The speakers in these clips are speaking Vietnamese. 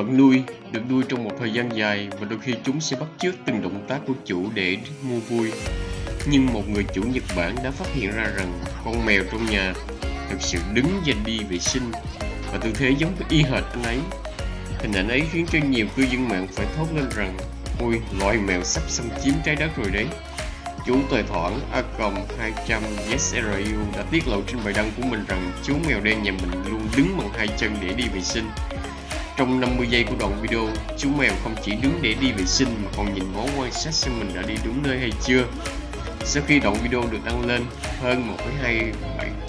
Vật nuôi được nuôi trong một thời gian dài và đôi khi chúng sẽ bắt chước từng động tác của chủ để mua vui. Nhưng một người chủ Nhật Bản đã phát hiện ra rằng con mèo trong nhà thực sự đứng và đi vệ sinh và tư thế giống với y hệt anh ấy. Hình ảnh ấy khiến cho nhiều cư dân mạng phải thốt lên rằng Ôi, loài mèo sắp xâm chiếm trái đất rồi đấy. Chú tài Thoảng A 200 YesRU đã tiết lộ trên bài đăng của mình rằng chú mèo đen nhà mình luôn đứng bằng hai chân để đi vệ sinh. Trong 50 giây của đoạn video, chú mèo không chỉ đứng để đi vệ sinh mà còn nhìn ngó quan sát xem mình đã đi đúng nơi hay chưa. Sau khi đoạn video được đăng lên, hơn 1,27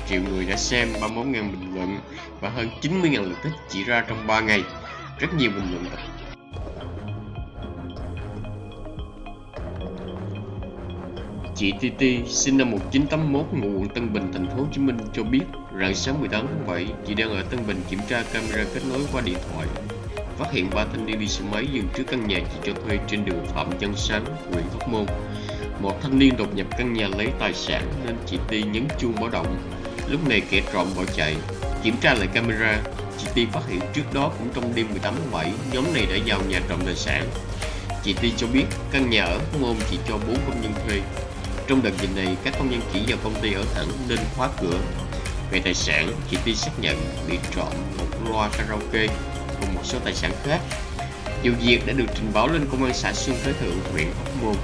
triệu người đã xem 31.000 bình luận và hơn 90.000 lượt thích chỉ ra trong 3 ngày. Rất nhiều bình luận Chị TT sinh năm 1981 ngụ quận Tân Bình, thành phố Hồ Chí Minh cho biết rạng sáng 18 tháng 7, chị đang ở Tân Bình kiểm tra camera kết nối qua điện thoại. Phát hiện ba thanh niên đi xe máy dừng trước căn nhà chị cho thuê trên đường Phạm Văn Sáng, huyện Hóc Môn. Một thanh niên đột nhập căn nhà lấy tài sản nên chị Ti nhấn chuông báo động. Lúc này kẻ trộm bỏ chạy. Kiểm tra lại camera, chị Ti phát hiện trước đó cũng trong đêm 18 tháng 7, nhóm này đã vào nhà trộm tài sản. Chị Ti cho biết căn nhà ở Hóc Môn chỉ cho 4 công nhân thuê, trong đợt dịch này, các công nhân chỉ vào công ty ở thẳng nên khóa cửa. Về tài sản, chị Ti xác nhận bị trộm một loa karaoke cùng một số tài sản khác. Vụ việc đã được trình báo lên công an xã Xuân Thới Thượng, huyện Hóc Môn.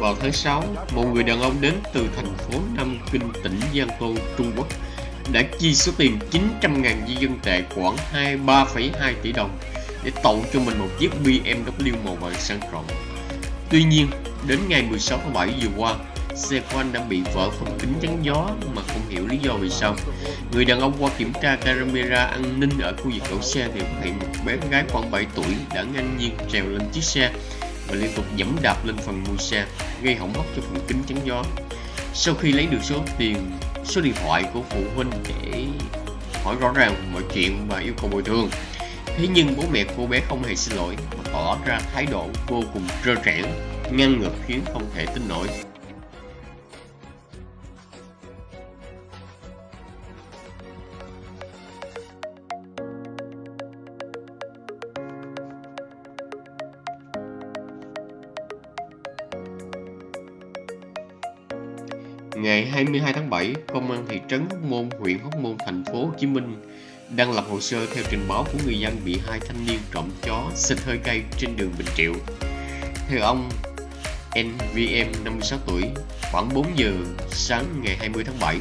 Vào tháng 6, một người đàn ông đến từ thành phố Nam Kinh, tỉnh Giang Tô, Trung Quốc đã chi số tiền 900.000 di dân tệ khoảng 23,2 tỷ đồng để tậu cho mình một chiếc BMW màu vàng sang trọng. Tuy nhiên, đến ngày 16 tháng 7 vừa qua, xe của anh đã bị vỡ phần kính chắn gió mà không hiểu lý do vì sao. Người đàn ông qua kiểm tra camera an ninh ở khu vực đậu xe thì phát hiện một bé gái khoảng 7 tuổi đã ngang nhiên trèo lên chiếc xe và liên tục dẫm đạp lên phần mui xe, gây hỏng mất cho phần kính chắn gió. Sau khi lấy được số tiền, số điện thoại của phụ huynh để hỏi rõ ràng mọi chuyện và yêu cầu bồi thường, thế nhưng bố mẹ cô bé không hề xin lỗi mà tỏ ra thái độ vô cùng trơ trẽn, ngăn ngược khiến không thể tin nổi. Ngày 22 tháng 7, Công an thị trấn Hóc Môn, huyện Hóc Môn, thành phố Hồ Chí Minh đang lập hồ sơ theo trình báo của người dân bị hai thanh niên trộm chó xịt hơi cay trên đường Bình Triệu. Theo ông NVM 56 tuổi, khoảng 4 giờ sáng ngày 20 tháng 7,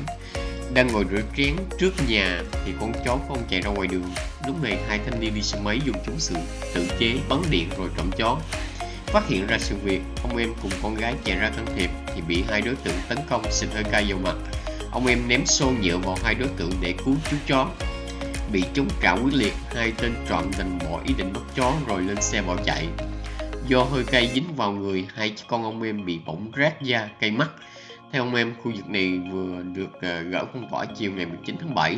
đang ngồi rửa chén trước nhà thì con chó của ông chạy ra ngoài đường. Lúc này hai thanh niên đi xe máy dùng chúng sự tự chế bắn điện rồi trộm chó. Phát hiện ra sự việc, ông em cùng con gái chạy ra can thiệp thì bị hai đối tượng tấn công xịt hơi cay vào mặt. Ông em ném xô nhựa vào hai đối tượng để cứu chú chó. Bị chống trả quyết liệt, hai tên trộm đành bỏ ý định bắt chó rồi lên xe bỏ chạy. Do hơi cay dính vào người, hai con ông em bị bỏng rát da, cay mắt. Theo ông em, khu vực này vừa được ờ, gỡ phong tỏa chiều ngày 19 tháng 7.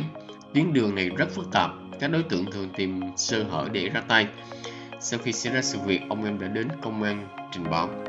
Tuyến đường này rất phức tạp, các đối tượng thường tìm sơ hở để ra tay. Sau khi xảy ra sự việc, ông em đã đến công an trình báo.